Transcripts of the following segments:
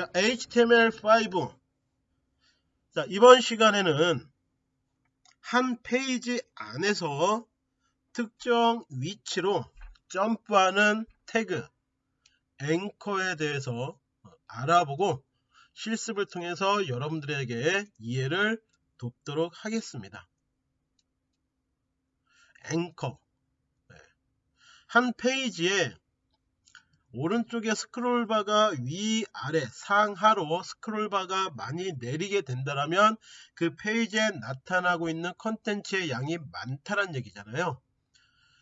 자, HTML5. 자, 이번 시간에는 한 페이지 안에서 특정 위치로 점프하는 태그, 앵커에 대해서 알아보고 실습을 통해서 여러분들에게 이해를 돕도록 하겠습니다. 앵커. 네. 한 페이지에 오른쪽에 스크롤바가 위아래 상하로 스크롤바가 많이 내리게 된다면 그 페이지에 나타나고 있는 컨텐츠의 양이 많다는 얘기잖아요.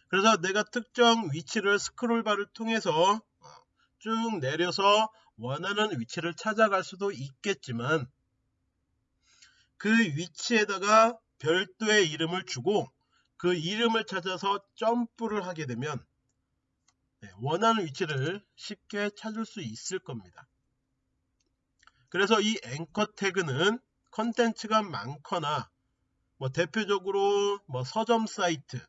그래서 내가 특정 위치를 스크롤바를 통해서 쭉 내려서 원하는 위치를 찾아갈 수도 있겠지만 그 위치에다가 별도의 이름을 주고 그 이름을 찾아서 점프를 하게 되면 네, 원하는 위치를 쉽게 찾을 수 있을 겁니다. 그래서 이 앵커 태그는 컨텐츠가 많거나 뭐 대표적으로 뭐 서점 사이트,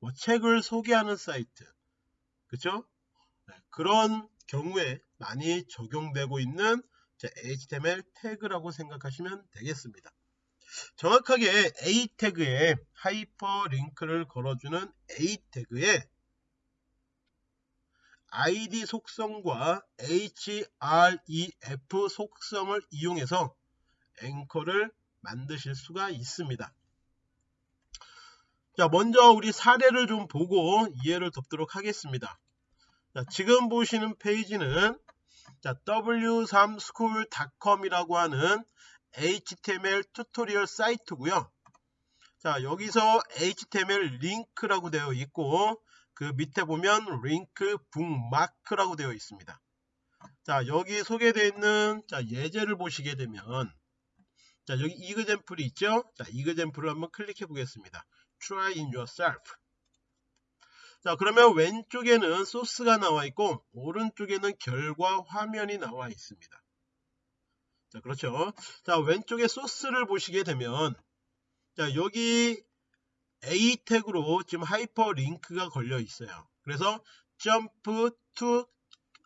뭐 책을 소개하는 사이트? 네, 그런 경우에 많이 적용되고 있는 HTML 태그라고 생각하시면 되겠습니다. 정확하게 A 태그에 하이퍼링크를 걸어주는 A 태그에 id 속성과 href 속성을 이용해서 앵커를 만드실 수가 있습니다. 자, 먼저 우리 사례를 좀 보고 이해를 돕도록 하겠습니다. 자, 지금 보시는 페이지는 w3school.com이라고 하는 HTML tutorial 사이트고요. 자, 여기서 HTML 링크라고 되어 있고 그 밑에 보면 링크 북마크라고 되어 있습니다. 자 여기 소개되어 있는 자, 예제를 보시게 되면 자 여기 이그젠플이 있죠. 자 이그젠플을 한번 클릭해 보겠습니다. Try in yourself. 자 그러면 왼쪽에는 소스가 나와 있고 오른쪽에는 결과 화면이 나와 있습니다. 자 그렇죠. 자 왼쪽에 소스를 보시게 되면 자 여기 A 태그로 지금 하이퍼 링크가 걸려 있어요. 그래서 jump to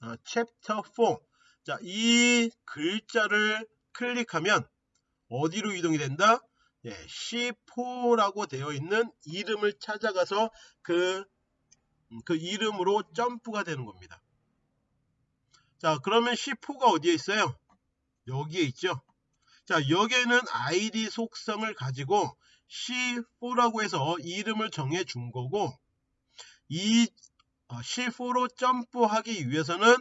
어, chapter 4. 자, 이 글자를 클릭하면 어디로 이동이 된다? 예, C4라고 되어 있는 이름을 찾아가서 그, 음, 그 이름으로 점프가 되는 겁니다. 자, 그러면 C4가 어디에 있어요? 여기에 있죠. 자, 여기에는 ID 속성을 가지고 C4라고 해서 이름을 정해 준 거고 이 C4로 어, 점프하기 위해서는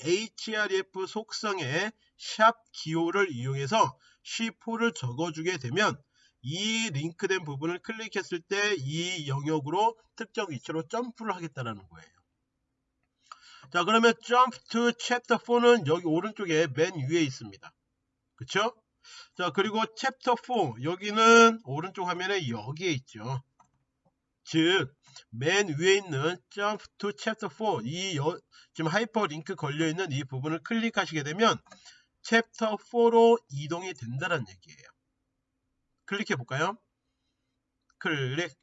href 속성의 샵 기호를 이용해서 C4를 적어주게 되면 이 링크된 부분을 클릭했을 때 이 영역으로 특정 위치로 점프를 하겠다는 거예요. 자 그러면 jump to chapter 4는 여기 오른쪽에 맨 위에 있습니다. 그쵸? 자 그리고 챕터 4 여기는 오른쪽 화면에 여기에 있죠. 즉 맨 위에 있는 jump to chapter 4 이 여, 지금 하이퍼링크 걸려있는 이 부분을 클릭하시게 되면 챕터 4로 이동이 된다는 얘기예요. 클릭해 볼까요? 클릭.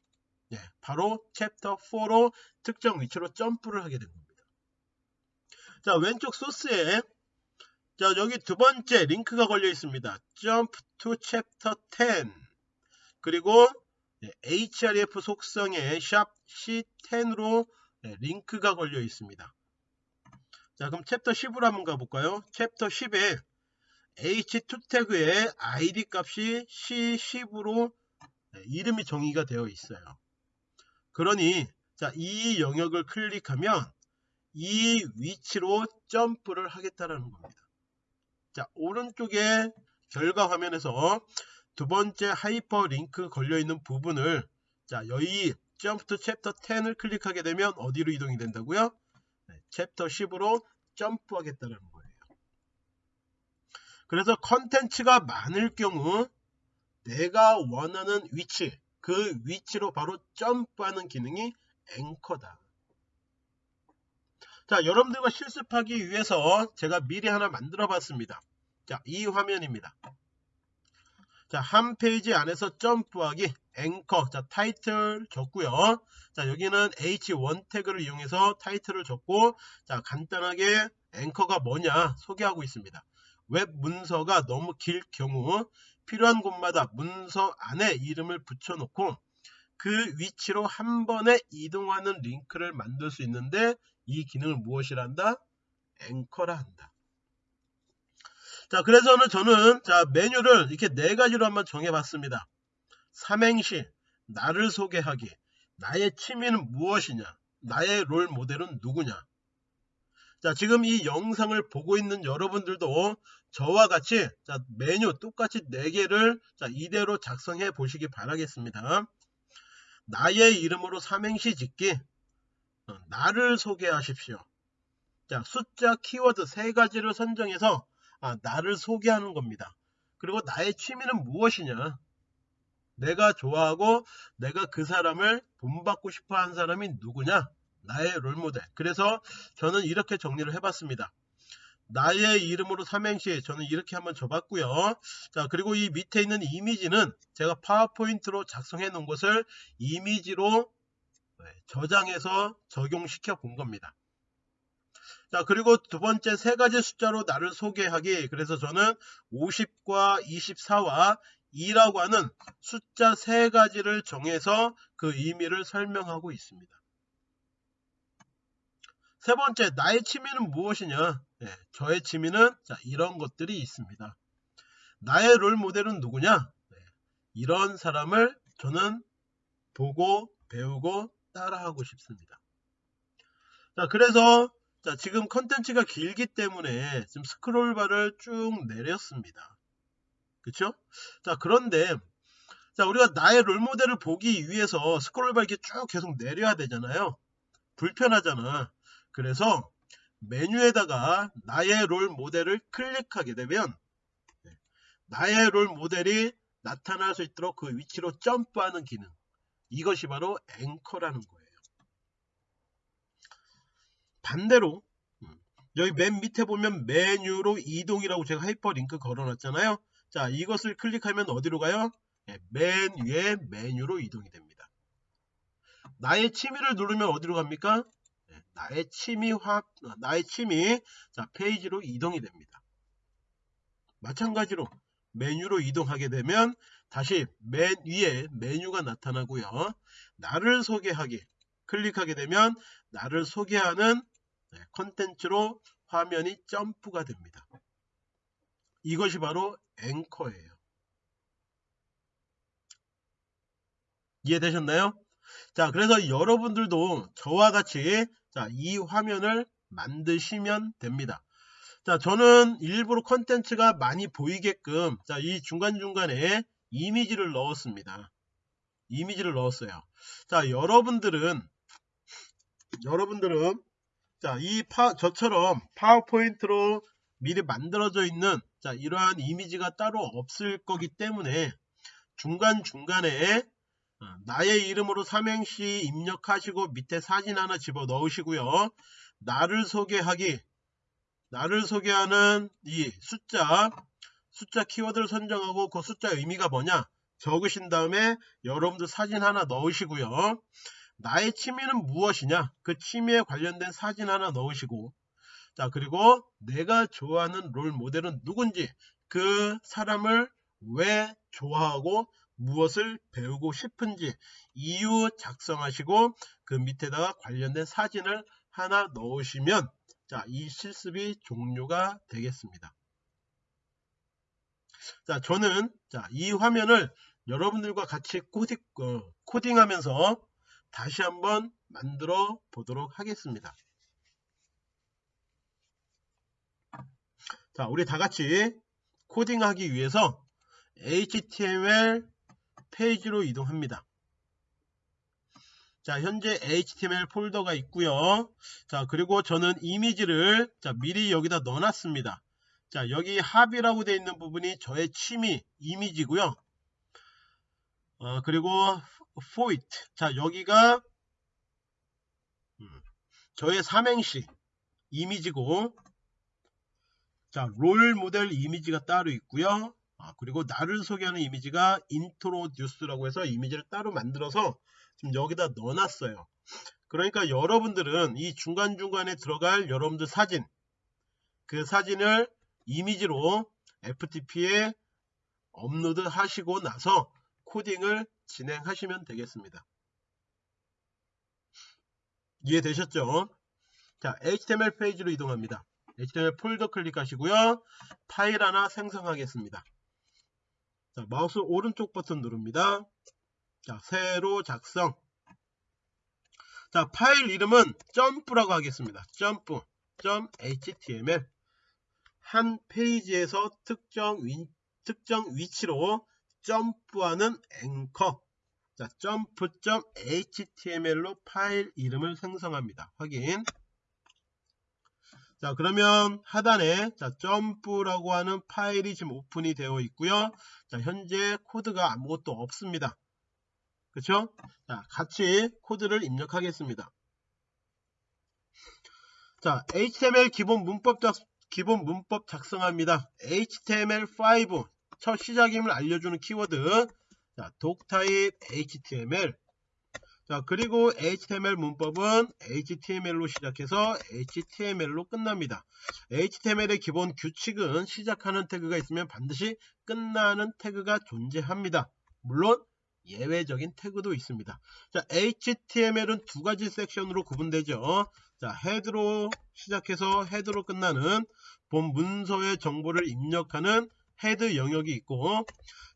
네, 바로 챕터 4로 특정 위치로 점프를 하게 된 겁니다. 자 왼쪽 소스에 자 여기 두 번째 링크가 걸려 있습니다. Jump to Chapter 10 그리고 href 속성의 샵 C10으로 링크가 걸려 있습니다. 자 그럼 챕터 10으로 한번 가볼까요? 챕터 10에 h2 태그의 id 값이 C10으로 이름이 정의가 되어 있어요. 그러니 자 이 영역을 클릭하면 이 위치로 점프를 하겠다는 겁니다. 자 오른쪽에 결과 화면에서 두 번째 하이퍼 링크 걸려 있는 부분을 자 여기 jump to chapter 10을 클릭하게 되면 어디로 이동이 된다고요? 네, 챕터 10으로 점프하겠다는 거예요. 그래서 컨텐츠가 많을 경우 내가 원하는 위치 그 위치로 바로 점프하는 기능이 앵커다. 자 여러분들과 실습하기 위해서 제가 미리 하나 만들어 봤습니다. 자 이 화면입니다. 자 한 페이지 안에서 점프하기 앵커. 자 타이틀 줬고요. 자 여기는 h1 태그를 이용해서 타이틀을 줬고 자 간단하게 앵커가 뭐냐 소개하고 있습니다. 웹 문서가 너무 길 경우 필요한 곳마다 문서 안에 이름을 붙여놓고 그 위치로 한 번에 이동하는 링크를 만들 수 있는데 이 기능을 무엇이라 한다? 앵커라 한다. 자, 그래서는 저는 자 메뉴를 이렇게 네 가지로 한번 정해봤습니다. 삼행시, 나를 소개하기, 나의 취미는 무엇이냐, 나의 롤 모델은 누구냐. 자, 지금 이 영상을 보고 있는 여러분들도 저와 같이 자, 메뉴 똑같이 4개를 자, 이대로 작성해 보시기 바라겠습니다. 나의 이름으로 삼행시 짓기, 어, 나를 소개하십시오. 자, 숫자, 키워드 세 가지를 선정해서 아, 나를 소개하는 겁니다. 그리고 나의 취미는 무엇이냐? 내가 좋아하고 내가 그 사람을 본받고 싶어 하는 사람이 누구냐? 나의 롤모델. 그래서 저는 이렇게 정리를 해봤습니다. 나의 이름으로 삼행시 저는 이렇게 한번 줘봤고요. 자 그리고 이 밑에 있는 이미지는 제가 파워포인트로 작성해 놓은 것을 이미지로 네, 저장해서 적용시켜 본 겁니다. 자 그리고 두 번째 세 가지 숫자로 나를 소개하기 그래서 저는 50과 24와 2라고 하는 숫자 세 가지를 정해서 그 의미를 설명하고 있습니다. 세 번째 나의 취미는 무엇이냐 네, 저의 취미는 자, 이런 것들이 있습니다. 나의 롤 모델은 누구냐 네, 이런 사람을 저는 보고 배우고 따라하고 싶습니다. 자 그래서 자, 지금 컨텐츠가 길기 때문에 지금 스크롤바를 쭉 내렸습니다. 그쵸? 자, 그런데, 자, 우리가 나의 롤모델을 보기 위해서 스크롤바 이렇게 쭉 계속 내려야 되잖아요. 불편하잖아. 그래서 메뉴에다가 나의 롤 모델을 클릭하게 되면 네, 나의 롤 모델이 나타날 수 있도록 그 위치로 점프하는 기능 이것이 바로 앵커라는 거예요. 반대로 음, 여기 맨 밑에 보면 메뉴로 이동이라고 제가 하이퍼링크 걸어놨잖아요. 자 이것을 클릭하면 어디로 가요? 네, 맨 위에 메뉴로 이동이 됩니다. 나의 취미를 누르면 어디로 갑니까? 네, 나의 취미 화 나의 취미 자 페이지로 이동이 됩니다. 마찬가지로 메뉴로 이동하게 되면 다시 맨 위에 메뉴가 나타나고요. 나를 소개하기 클릭하게 되면 나를 소개하는 네, 컨텐츠로 화면이 점프가 됩니다. 이것이 바로 앵커예요. 이해되셨나요? 자, 그래서 여러분들도 저와 같이 자, 이 화면을 만드시면 됩니다. 자, 저는 일부러 컨텐츠가 많이 보이게끔 자, 이 중간중간에 이미지를 넣었습니다. 이미지를 넣었어요. 자, 여러분들은 여러분들은 자, 이 파, 저처럼 파워포인트로 미리 만들어져 있는 자, 이러한 이미지가 따로 없을 거기 때문에 중간중간에 어, 나의 이름으로 삼행시 입력하시고 밑에 사진 하나 집어 넣으시고요. 나를 소개하기 나를 소개하는 이 숫자 숫자 키워드를 선정하고 그 숫자 의미가 뭐냐 적으신 다음에 여러분들 사진 하나 넣으시고요. 나의 취미는 무엇이냐 그 취미에 관련된 사진 하나 넣으시고 자 그리고 내가 좋아하는 롤 모델은 누군지 그 사람을 왜 좋아하고 무엇을 배우고 싶은지 이유 작성하시고 그 밑에다가 관련된 사진을 하나 넣으시면 자, 이 실습이 종료가 되겠습니다. 자, 저는 자, 이 화면을 여러분들과 같이 코딩, 어, 코딩하면서 다시 한번 만들어 보도록 하겠습니다. 자, 우리 다 같이 코딩하기 위해서 HTML 페이지로 이동합니다. 자, 현재 HTML 폴더가 있고요. 자, 그리고 저는 이미지를 자, 미리 여기다 넣어놨습니다. 자, 여기 hobby라고 되어 있는 부분이 저의 취미 이미지고요. 어, 그리고 poet. 자, 여기가 음, 저의 삼행시 이미지고 자, 롤 모델 이미지가 따로 있고요. 아, 그리고 나를 소개하는 이미지가 introduce라고 해서 이미지를 따로 만들어서 지금 여기다 넣어놨어요. 그러니까 여러분들은 이 중간중간에 들어갈 여러분들 사진 그 사진을 이미지로 FTP에 업로드 하시고 나서 코딩을 진행하시면 되겠습니다. 이해되셨죠? 자, HTML 페이지로 이동합니다. HTML 폴더 클릭하시고요. 파일 하나 생성하겠습니다. 자, 마우스 오른쪽 버튼 누릅니다. 자, 새로 작성. 자, 파일 이름은 jump라고 하겠습니다. 점프, .html 한 페이지에서 특정, 위, 특정 위치로 점프하는 앵커. 자, jump.html로 파일 이름을 생성합니다. 확인. 자 그러면 하단에 자 jump라고 하는 파일이 지금 오픈이 되어 있고요. 자 현재 코드가 아무것도 없습니다. 그쵸? 자 같이 코드를 입력하겠습니다. 자 HTML 기본 문법 작, 기본 문법 작성합니다 HTML5 첫 시작임을 알려주는 키워드 자 독타입 HTML 자 그리고 HTML 문법은 HTML로 시작해서 HTML로 끝납니다. HTML의 기본 규칙은 시작하는 태그가 있으면 반드시 끝나는 태그가 존재합니다. 물론 예외적인 태그도 있습니다. 자 HTML은 두 가지 섹션으로 구분되죠. 자 헤드로 시작해서 헤드로 끝나는 본 문서의 정보를 입력하는 헤드 영역이 있고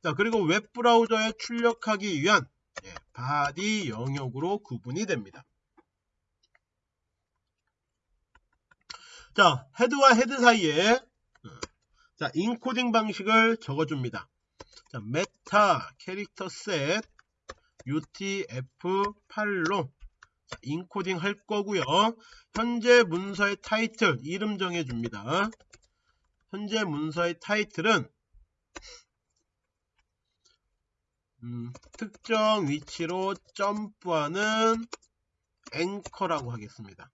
자 그리고 웹 브라우저에 출력하기 위한 예, body 영역으로 구분이 됩니다. 자, 헤드와 헤드 사이에 어, 자, 인코딩 방식을 적어줍니다. 자, meta character set UTF-8로 자, 인코딩 할 거고요. 현재 문서의 타이틀 이름 정해줍니다. 현재 문서의 타이틀은 음, 특정 위치로 점프하는 앵커라고 하겠습니다.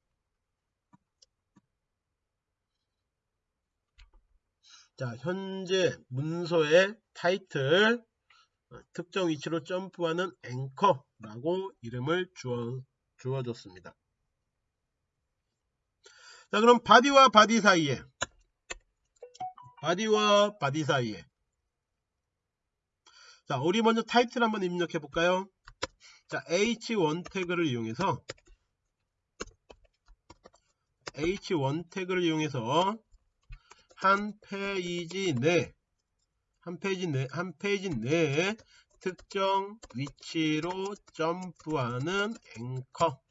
자, 현재 문서의 타이틀 어, 특정 위치로 점프하는 앵커라고 이름을 주어, 주어줬습니다. 자, 그럼 body와 body 사이에 body와 body 사이에 자, 우리 먼저 타이틀 한번 입력해 볼까요? 자, h1 태그를 이용해서 h1 태그를 이용해서 한 페이지 내, 한 페이지 내, 한 페이지 내에 특정 위치로 점프하는 앵커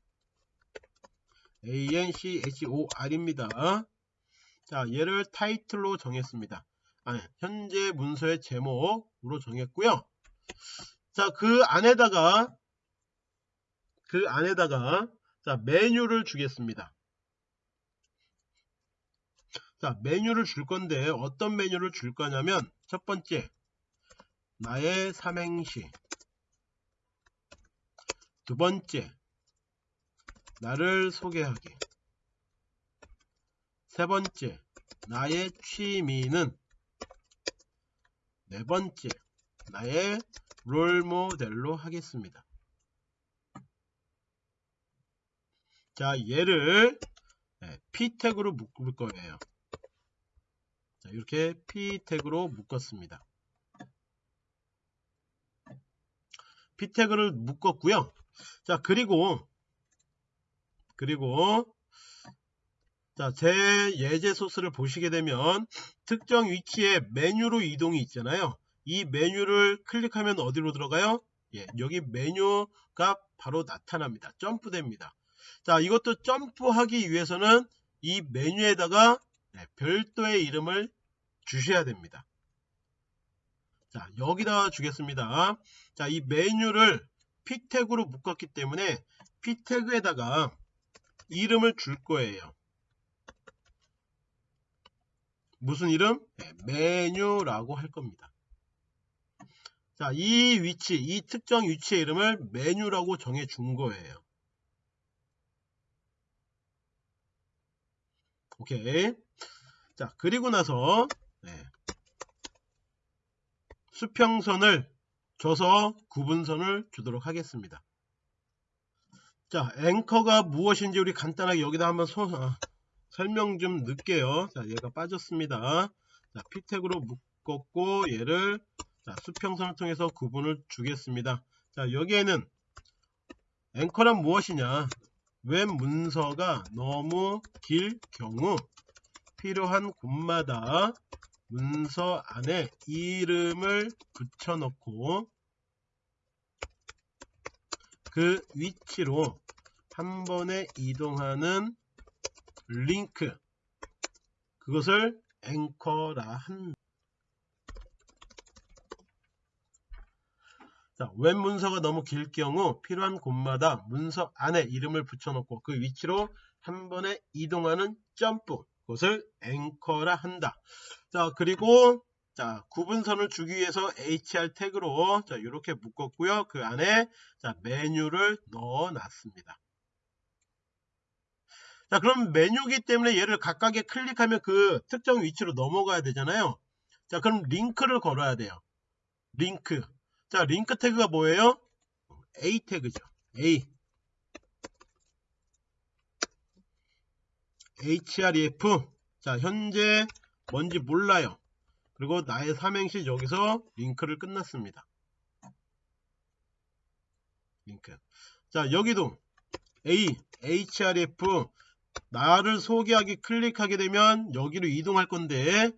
ANCHOR입니다. 자, 얘를 타이틀로 정했습니다. 아니, 현재 문서의 제목으로 정했고요. 자, 그 안에다가 그 안에다가 자, 메뉴를 주겠습니다. 자, 메뉴를 줄 건데 어떤 메뉴를 줄 거냐면 첫 번째 나의 삼행시 두 번째 나를 소개하기 세 번째 나의 취미는 네 번째, 나의 롤모델로 하겠습니다. 자, 얘를 네, P 태그로 묶을 거예요. 자, 이렇게 P 태그로 묶었습니다. P 태그를 묶었고요. 자, 그리고 그리고 자, 제 예제 소스를 보시게 되면 특정 위치에 메뉴로 이동이 있잖아요. 이 메뉴를 클릭하면 어디로 들어가요? 예, 여기 메뉴가 바로 나타납니다. 점프됩니다. 자, 이것도 점프하기 위해서는 이 메뉴에다가 네, 별도의 이름을 주셔야 됩니다. 자, 여기다 주겠습니다. 자, 이 메뉴를 p 태그로 묶었기 때문에 p 태그에다가 이름을 줄 거예요. 무슨 이름? 네, 메뉴라고 할 겁니다. 자, 이 위치, 이 특정 위치의 이름을 메뉴라고 정해 준 거예요. 오케이. 자, 그리고 나서 네. 수평선을 줘서 구분선을 주도록 하겠습니다. 자, 앵커가 무엇인지 우리 간단하게 여기다 한번 소, 어, 설명 좀 넣을게요. 자, 얘가 빠졌습니다. 자, p tag으로 묶었고 얘를 자, 수평선을 통해서 구분을 주겠습니다. 자, 여기에는 앵커란 무엇이냐? 웹 문서가 너무 길 경우 필요한 곳마다 문서 안에 이름을 붙여넣고 그 위치로 한 번에 이동하는 링크 그것을 앵커라 한다. 자, 웹 문서가 너무 길 경우 필요한 곳마다 문서 안에 이름을 붙여놓고 그 위치로 한 번에 이동하는 점프 그것을 앵커라 한다. 자 그리고 자 구분선을 주기 위해서 hr 태그로 자 이렇게 묶었고요. 그 안에 자 메뉴를 넣어 놨습니다. 자 그럼 메뉴기 때문에 얘를 각각에 클릭하면 그 특정 위치로 넘어가야 되잖아요. 자 그럼 링크를 걸어야 돼요. 링크 자 링크 태그가 뭐예요? A 태그죠. A href 자 현재 뭔지 몰라요. 그리고 나의 삼행시 여기서 링크를 끝났습니다. 링크 자 여기도 A href 나를 소개하기 클릭하게 되면 여기로 이동할 건데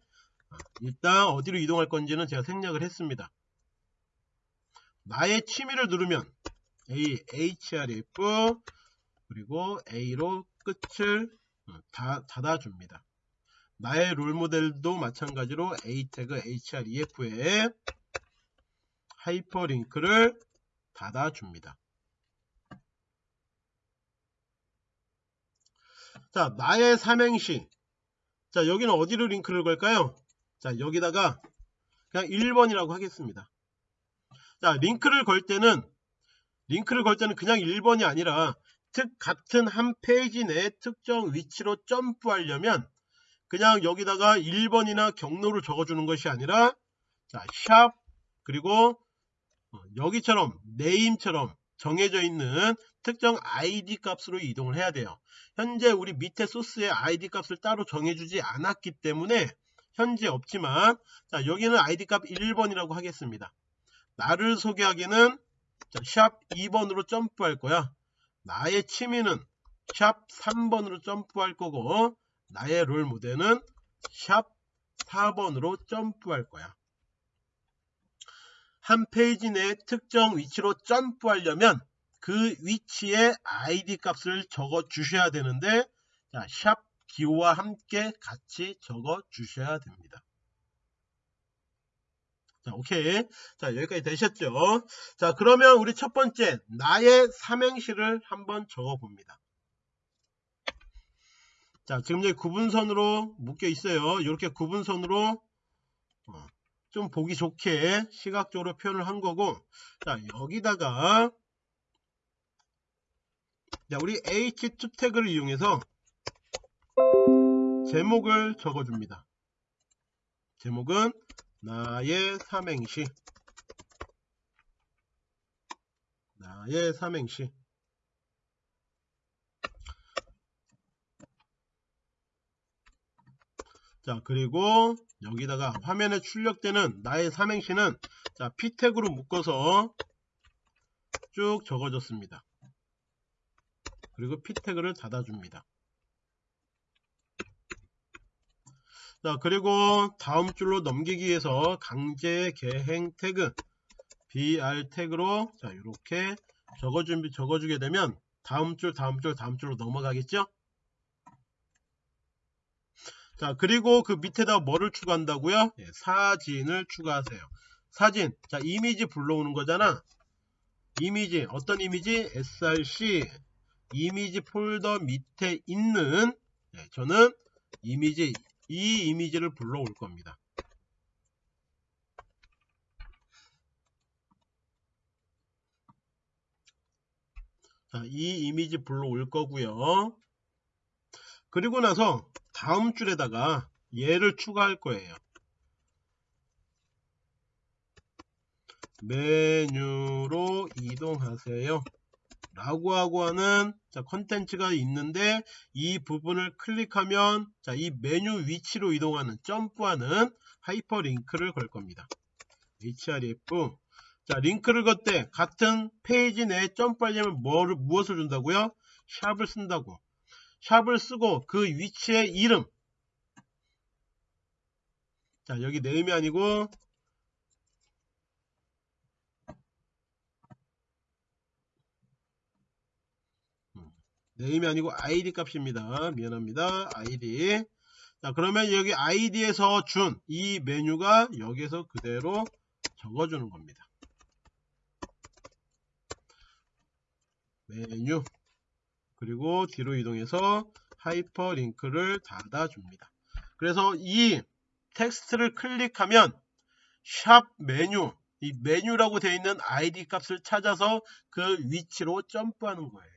일단 어디로 이동할 건지는 제가 생략을 했습니다. 나의 취미를 누르면 A, href 그리고 A로 끝을 어, 다, 닫아줍니다. 나의 롤모델도 마찬가지로 A 태그 href에 하이퍼링크를 닫아줍니다. 자, 나의 삼행시. 자, 여기는 어디로 링크를 걸까요? 자, 여기다가 그냥 1번이라고 하겠습니다. 자, 링크를 걸 때는 링크를 걸 때는 그냥 1번이 아니라 특 같은 한 페이지 내 특정 위치로 점프하려면 그냥 여기다가 1번이나 경로를 적어주는 것이 아니라 자, sharp 그리고 어, 여기처럼 name처럼 정해져 있는 특정 id 값으로 이동을 해야 돼요. 현재 우리 밑에 소스에 id 값을 따로 정해주지 않았기 때문에 현재 없지만 자 여기는 id 값 1번이라고 하겠습니다. 나를 소개하기는 자, 샵 2번으로 점프할 거야. 나의 취미는 샵 3번으로 점프할 거고 나의 롤 모델은 샵 4번으로 점프할 거야. 한 페이지 내 특정 위치로 점프하려면 그 위치에 id 값을 적어 주셔야 되는데 자, 샵 기호와 함께 같이 적어 주셔야 됩니다. 자, 오케이. 자, 여기까지 되셨죠? 자, 그러면 우리 첫 번째, 나의 삼행시를 한번 적어 봅니다. 자, 지금 여기 구분선으로 묶여 있어요. 이렇게 구분선으로 어, 좀 보기 좋게 시각적으로 표현을 한 거고, 자, 여기다가 자, 우리 H2 태그를 이용해서 제목을 적어줍니다. 제목은 나의 삼행시 나의 삼행시 자 그리고 여기다가 화면에 출력되는 나의 삼행시는 자 P택으로 묶어서 쭉 적어줬습니다. 그리고 P태그를 닫아줍니다. 자 그리고 다음 줄로 넘기기 위해서 강제 개행 태그 br 태그로 자 이렇게 적어준 적어주게 되면 다음 줄 다음 줄 다음 줄로 넘어가겠죠? 자 그리고 그 밑에다 뭐를 추가한다고요? 예, 사진을 추가하세요. 사진. 자 이미지 불러오는 거잖아. 이미지. 어떤 이미지? Src 이미지 폴더 밑에 있는 예, 저는 이미지 이 이미지를 불러올 겁니다. 자, 이 이미지 불러올 거고요. 그리고 나서 다음 줄에다가 얘를 추가할 거예요. 메뉴로 이동하세요. 라고 하고 하는 자 컨텐츠가 있는데 이 부분을 클릭하면 자 이 메뉴 위치로 이동하는 점프하는 하이퍼링크를 걸 겁니다. href 자 링크를 걸 때 같은 페이지 내에 점프하려면 뭐를, 무엇을 준다고요? sharp을 쓴다고 sharp을 쓰고 그 위치의 이름 자 여기 name이 아니고 name이 아니고 id 값입니다. 미안합니다. id 자 그러면 여기 id에서 준 이 메뉴가 여기서 그대로 적어주는 겁니다. 메뉴 그리고 뒤로 이동해서 하이퍼링크를 닫아줍니다. 그래서 이 텍스트를 클릭하면 sharp 메뉴 이 메뉴라고 되어 있는 id 값을 찾아서 그 위치로 점프하는 거예요.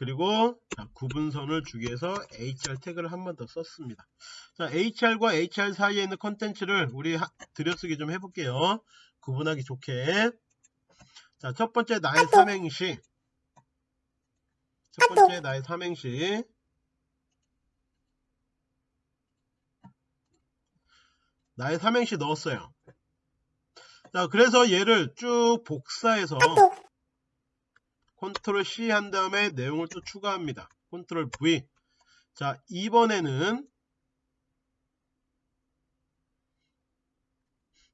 그리고 자, 구분선을 주기 위해서 hr 태그를 한 번 더 썼습니다. 자, hr과 hr 사이에 있는 컨텐츠를 우리 하, 들여쓰기 좀 해볼게요. 구분하기 좋게. 자, 첫 번째 나의 삼행시. 첫 번째 나의 삼행시. 나의 삼행시 넣었어요. 자, 그래서 얘를 쭉 복사해서 컨트롤 C 한 다음에 내용을 또 추가합니다. 컨트롤 V. 자, 이번에는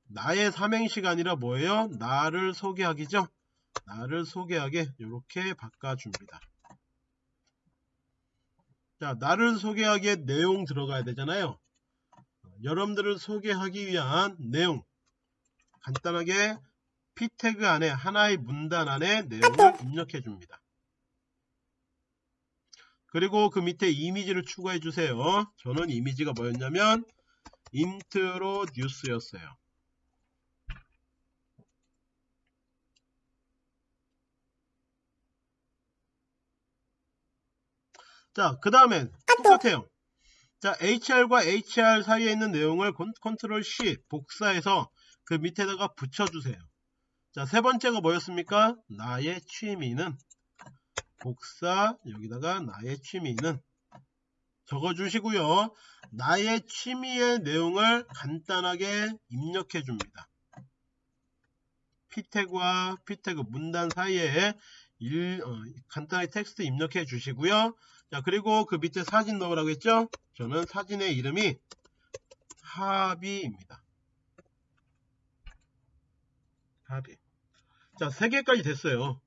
나의 삼행시가 아니라 뭐예요? 나를 소개하기죠? 나를 소개하게 이렇게 바꿔줍니다. 자, 나를 소개하기에 내용 들어가야 되잖아요. 여러분들을 소개하기 위한 내용 간단하게 p 태그 안에 하나의 문단 안에 내용을 입력해 줍니다. 그리고 그 밑에 이미지를 추가해 주세요. 저는 이미지가 뭐였냐면 introduce였어요. 자, 그 다음에 똑같아요. 자, HR과 HR 사이에 있는 내용을 컨트롤 C 복사해서 그 밑에다가 붙여주세요. 자, 세 번째가 뭐였습니까? 나의 취미는 복사 여기다가 나의 취미는 적어 주시고요. 나의 취미의 내용을 간단하게 입력해 줍니다. 피 태그와 피 태그 문단 사이에 일, 어, 간단하게 텍스트 입력해 주시고요. 자 그리고 그 밑에 사진 넣으라고 했죠? 저는 사진의 이름이 하비입니다. 하비. 자, 3개까지 됐어요.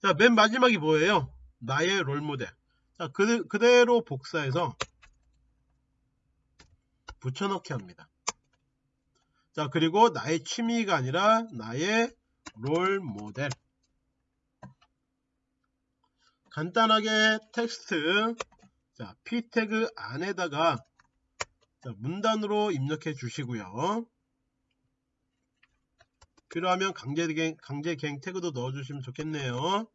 자, 맨 마지막이 뭐예요? 나의 롤모델. 자, 그, 그대로 복사해서 붙여넣기 합니다. 자, 그리고 나의 취미가 아니라 나의 롤모델. 간단하게 텍스트, 자, p 태그 안에다가 자, 문단으로 입력해 주시고요. 필요하면 강제갱, 강제갱 태그도 넣어주시면 좋겠네요.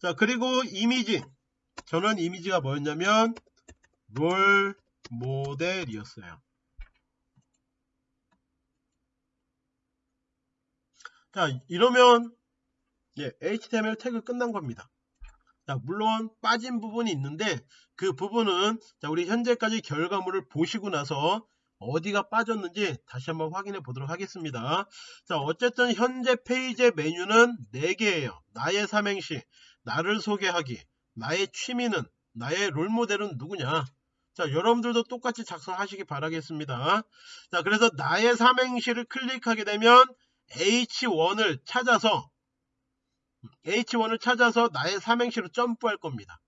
자, 그리고 이미지. 저는 이미지가 뭐였냐면, 롤 모델이었어요. 자, 이러면, 예, HTML 태그 끝난 겁니다. 자, 물론 빠진 부분이 있는데, 그 부분은, 자, 우리 현재까지 결과물을 보시고 나서 어디가 빠졌는지 다시 한번 확인해 보도록 하겠습니다. 자, 어쨌든 현재 페이지의 메뉴는 4개예요. 나의 삼행시, 나를 소개하기, 나의 취미는, 나의 롤모델은 누구냐? 자, 여러분들도 똑같이 작성하시기 바라겠습니다. 자, 그래서 나의 삼행시를 클릭하게 되면 H1을 찾아서 H1을 찾아서 나의 삼행시로 점프할 겁니다.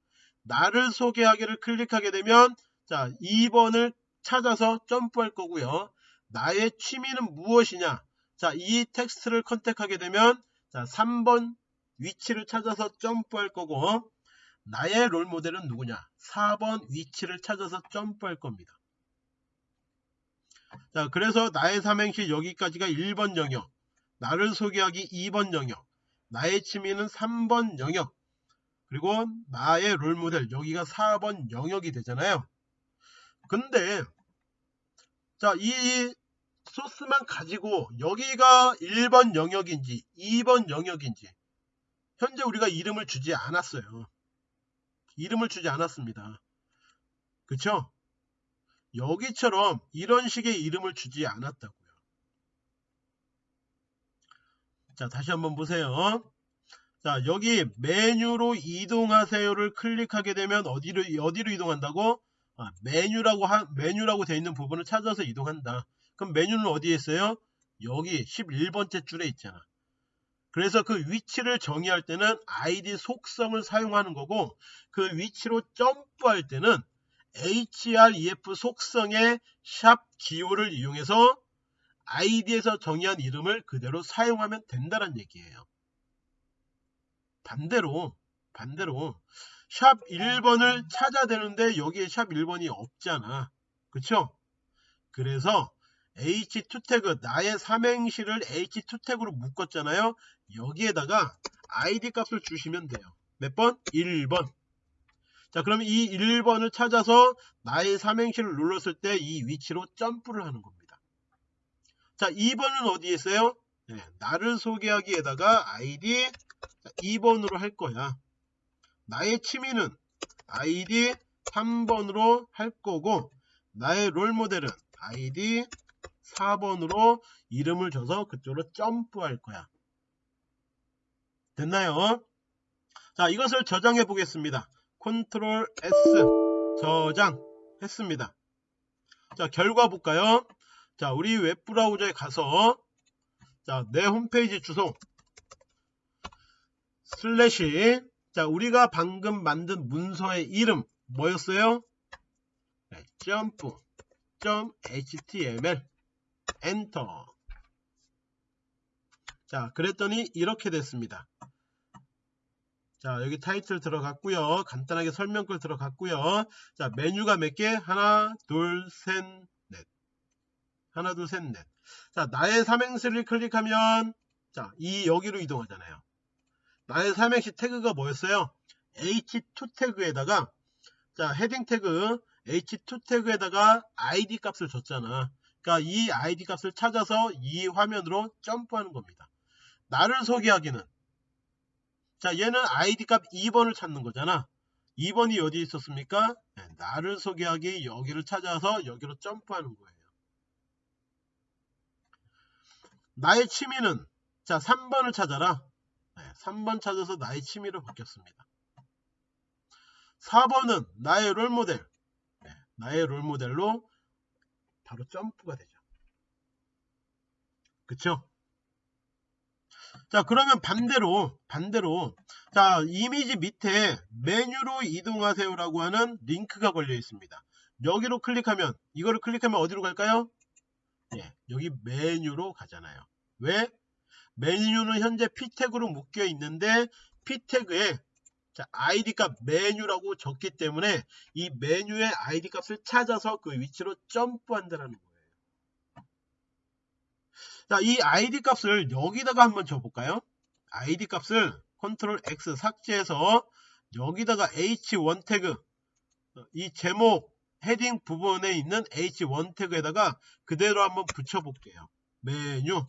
나를 소개하기를 클릭하게 되면 자, 2번을 찾아서 점프할 거고요. 나의 취미는 무엇이냐? 자, 이 텍스트를 컨택하게 되면 자, 3번 위치를 찾아서 점프할 거고 나의 롤 모델은 누구냐? 4번 위치를 찾아서 점프할 겁니다. 자, 그래서 나의 삼행시 여기까지가 1번 영역, 나를 소개하기 2번 영역, 나의 취미는 3번 영역, 그리고 나의 롤 모델 여기가 4번 영역이 되잖아요. 근데 자, 이 소스만 가지고 여기가 1번 영역인지 2번 영역인지 현재 우리가 이름을 주지 않았어요. 이름을 주지 않았습니다. 그쵸? 여기처럼 이런 식의 이름을 주지 않았다고요. 자, 다시 한번 보세요. 자, 여기 메뉴로 이동하세요를 클릭하게 되면 어디로 어디로 이동한다고? 아, 메뉴라고 하, 메뉴라고 되어 있는 부분을 찾아서 이동한다. 그럼 메뉴는 어디에 있어요? 여기 11번째 줄에 있잖아. 그래서 그 위치를 정의할 때는 id 속성을 사용하는 거고 그 위치로 점프할 때는 href 속성의 샵 기호를 이용해서 id에서 정의한 이름을 그대로 사용하면 된다는 얘기예요. 반대로 반대로 샵 1번을 찾아야 되는데 여기에 샵 1번이 없잖아. 그쵸? 그래서 h2 태그 나의 삼행시를 h2 태그로 묶었잖아요. 여기에다가 id 값을 주시면 돼요. 몇 번? 1번. 자 그러면 이 1번을 찾아서 나의 삼행시를 눌렀을 때 이 위치로 점프를 하는 겁니다. 자 2번은 어디에 있어요? 네, 나를 소개하기에다가 id 2번으로 할 거야. 나의 취미는 id 3번으로 할 거고 나의 롤모델은 id 4번으로 이름을 줘서 그쪽으로 점프할 거야. 됐나요? 자 이것을 저장해 보겠습니다. 컨트롤 S 저장 했습니다. 자 결과 볼까요? 자 우리 웹브라우저에 가서 자 내 홈페이지 주소 슬래시 자 우리가 방금 만든 문서의 이름 뭐였어요? 네, jump.html 엔터. 자 그랬더니 이렇게 됐습니다. 자 여기 타이틀 들어갔고요. 간단하게 설명글 들어갔고요. 자 메뉴가 몇 개? 하나 둘셋넷. 하나 둘 셋넷. 자 나의 삼행시를 클릭하면 자 이 여기로 이동하잖아요 나의 삼행시 태그가 뭐였어요? H2 태그에다가 자 헤딩 태그 h2 태그에다가 id 값을 줬잖아. 그러니까 이 id 값을 찾아서 이 화면으로 점프하는 겁니다. 나를 소개하기는. 자 얘는 id 값 2번을 찾는 거잖아. 2번이 어디 있었습니까? 네, 나를 소개하기 여기를 찾아서 여기로 점프하는 거예요. 나의 취미는 자 3번을 찾아라 네, 3번 찾아서 나의 취미로 바뀌었습니다. 4번은 나의 롤모델. 네, 나의 롤모델로 바로 점프가 되죠. 그쵸? 자 그러면 반대로 반대로. 자 이미지 밑에 메뉴로 이동하세요 라고 하는 링크가 걸려 있습니다. 여기로 클릭하면 이거를 클릭하면 어디로 갈까요? 예, 여기 메뉴로 가잖아요. 왜 메뉴는 현재 p 태그로 묶여 있는데 p 태그에 자, id 값 메뉴라고 적기 때문에 이 메뉴의 id 값을 찾아서 그 위치로 점프한다는 거예요 자, 이 id 값을 여기다가 한번 줘볼까요? id 값을 컨트롤 X 삭제해서 여기다가 h1 태그 이 제목 heading 부분에 있는 h1 태그에다가 그대로 한번 붙여볼게요. 메뉴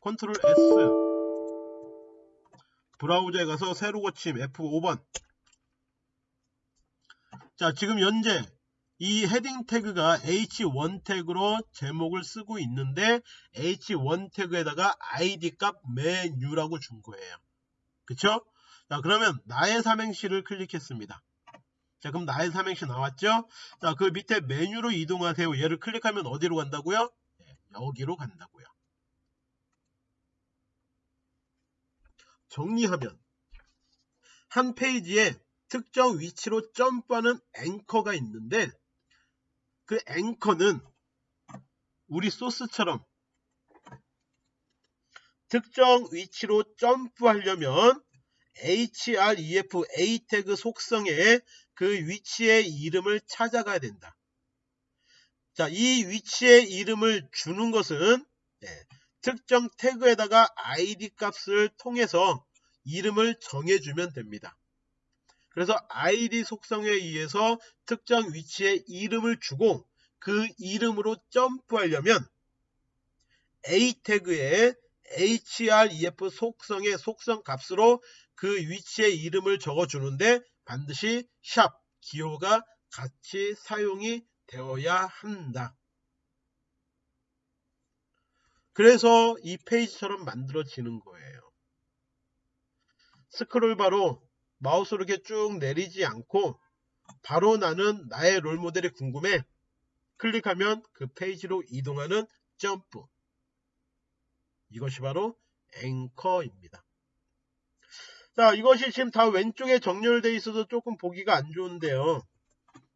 컨트롤 S 브라우저에 가서 새로 고침 F5번 자 지금 현재 이 heading 태그가 h1 태그로 제목을 쓰고 있는데 h1 태그에다가 id 값 메뉴라고 준 거예요. 그쵸? 자 그러면 나의 삼행시를 클릭했습니다. 자 그럼 나의 삼행시 나왔죠? 자 그 밑에 메뉴로 이동하세요. 얘를 클릭하면 어디로 간다고요? 네, 여기로 간다고요. 정리하면 한 페이지에 특정 위치로 점프하는 앵커가 있는데 그 앵커는 우리 소스처럼 특정 위치로 점프하려면 href a 태그 속성에 그 위치의 이름을 찾아가야 된다. 자, 이 위치의 이름을 주는 것은 네, 특정 태그에다가 id 값을 통해서 이름을 정해주면 됩니다. 그래서 id 속성에 의해서 특정 위치에 이름을 주고 그 이름으로 점프하려면 A 태그에 href 속성의 속성 값으로 그 위치의 이름을 적어주는데 반드시 샵 기호가 같이 사용이 되어야 한다. 그래서 이 페이지처럼 만들어지는 거예요. 스크롤 바로 마우스로 이렇게 쭉 내리지 않고 바로 나는 나의 롤모델이 궁금해 클릭하면 그 페이지로 이동하는 점프 이것이 바로 앵커입니다. 자 이것이 지금 다 왼쪽에 정렬되어 있어서 조금 보기가 안 좋은데요.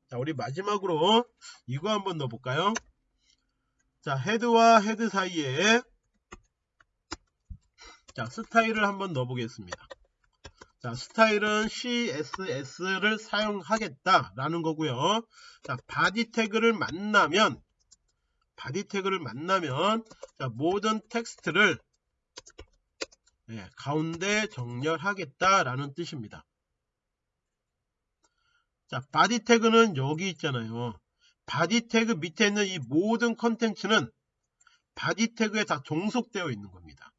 자 우리 마지막으로 이거 한번 넣어볼까요? 자 head와 head 사이에 자 스타일을 한번 넣어 보겠습니다. 자 스타일은 CSS를 사용하겠다 라는 거고요. 자 body 태그를 만나면 body 태그를 만나면 자, 모든 텍스트를 네, 가운데 정렬하겠다라는 뜻입니다. 자, body 태그는 여기 있잖아요. body 태그 밑에 있는 이 모든 컨텐츠는 body 태그에 다 종속되어 있는 겁니다.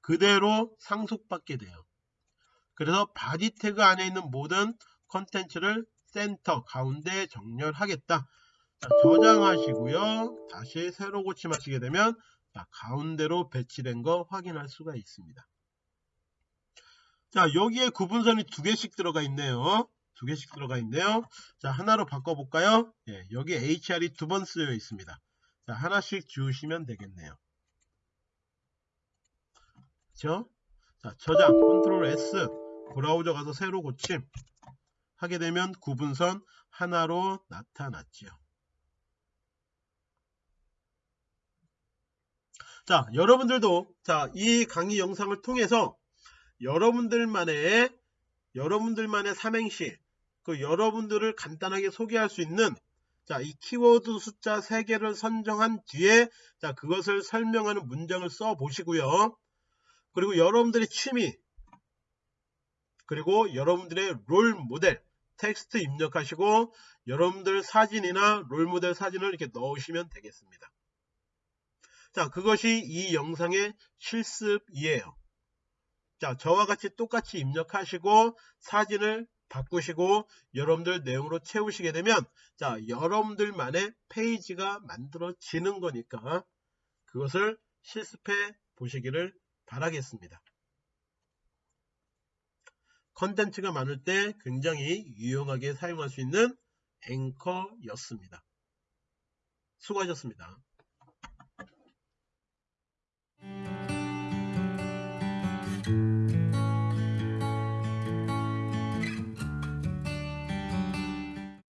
그대로 상속받게 돼요. 그래서 body 태그 안에 있는 모든 컨텐츠를 센터 가운데 정렬하겠다. 자, 저장하시고요. 다시 새로 고침하시게 되면 자, 가운데로 배치된 거 확인할 수가 있습니다. 자 여기에 구분선이 두 개씩 들어가 있네요. 두 개씩 들어가 있네요. 자 하나로 바꿔볼까요? 예, 여기 HR이 두 번 쓰여 있습니다. 자 하나씩 지우시면 되겠네요. 그렇죠? 자 저장 컨트롤 S 브라우저 가서 새로 고침 하게 되면 구분선 하나로 나타났죠. 자, 여러분들도 자, 이 강의 영상을 통해서 여러분들만의 여러분들만의 삼행시 그 여러분들을 간단하게 소개할 수 있는 자, 이 키워드 숫자 3개를 선정한 뒤에 자, 그것을 설명하는 문장을 써 보시고요. 그리고 여러분들의 취미 그리고 여러분들의 롤 모델 텍스트 입력하시고 여러분들 사진이나 롤 모델 사진을 이렇게 넣으시면 되겠습니다. 자, 그것이 이 영상의 실습이에요. 자, 저와 같이 똑같이 입력하시고 사진을 바꾸시고 여러분들 내용으로 채우시게 되면 자 여러분들만의 페이지가 만들어지는 거니까 그것을 실습해 보시기를 바라겠습니다. 컨텐츠가 많을 때 굉장히 유용하게 사용할 수 있는 앵커였습니다. 수고하셨습니다.